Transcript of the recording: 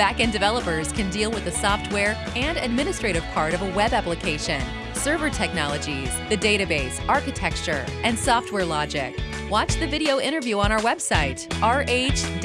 Backend developers can deal with the software and administrative part of a web application, server technologies, the database, architecture, and software logic. Watch the video interview on our website, rh-s.com.